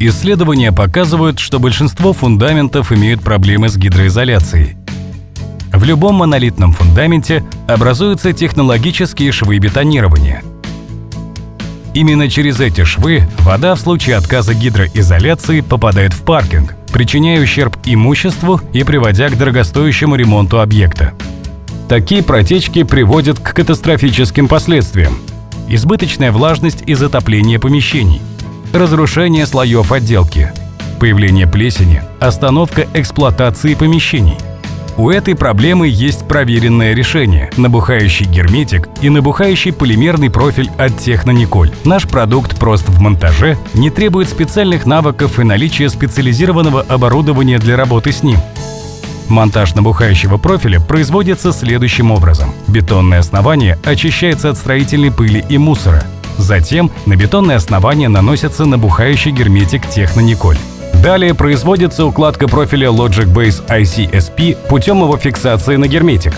Исследования показывают, что большинство фундаментов имеют проблемы с гидроизоляцией. В любом монолитном фундаменте образуются технологические швы бетонирования. Именно через эти швы вода в случае отказа гидроизоляции попадает в паркинг, причиняя ущерб имуществу и приводя к дорогостоящему ремонту объекта. Такие протечки приводят к катастрофическим последствиям. Избыточная влажность и затопление помещений, разрушение слоев отделки, появление плесени, остановка эксплуатации помещений. У этой проблемы есть проверенное решение – набухающий герметик и набухающий полимерный профиль от Технониколь. Наш продукт прост в монтаже, не требует специальных навыков и наличия специализированного оборудования для работы с ним. Монтаж набухающего профиля производится следующим образом. Бетонное основание очищается от строительной пыли и мусора. Затем на бетонное основание наносится набухающий герметик Технониколь. Далее производится укладка профиля Logic Base ICSP путем его фиксации на герметик.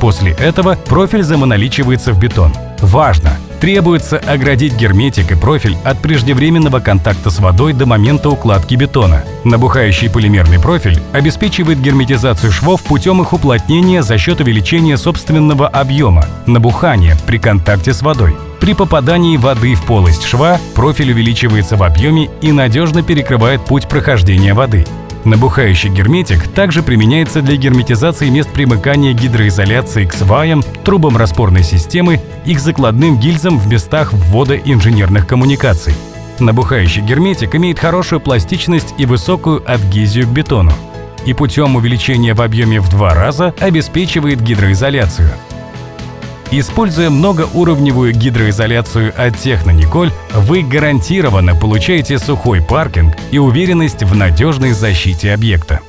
После этого профиль замоноличивается в бетон. Важно! Требуется оградить герметик и профиль от преждевременного контакта с водой до момента укладки бетона. Набухающий полимерный профиль обеспечивает герметизацию швов путем их уплотнения за счет увеличения собственного объема, набухания при контакте с водой. При попадании воды в полость шва профиль увеличивается в объеме и надежно перекрывает путь прохождения воды. Набухающий герметик также применяется для герметизации мест примыкания гидроизоляции к сваям, трубам распорной системы и к закладным гильзам в местах ввода инженерных коммуникаций. Набухающий герметик имеет хорошую пластичность и высокую адгезию к бетону и путем увеличения в объеме в два раза обеспечивает гидроизоляцию. Используя многоуровневую гидроизоляцию от Технониколь, вы гарантированно получаете сухой паркинг и уверенность в надежной защите объекта.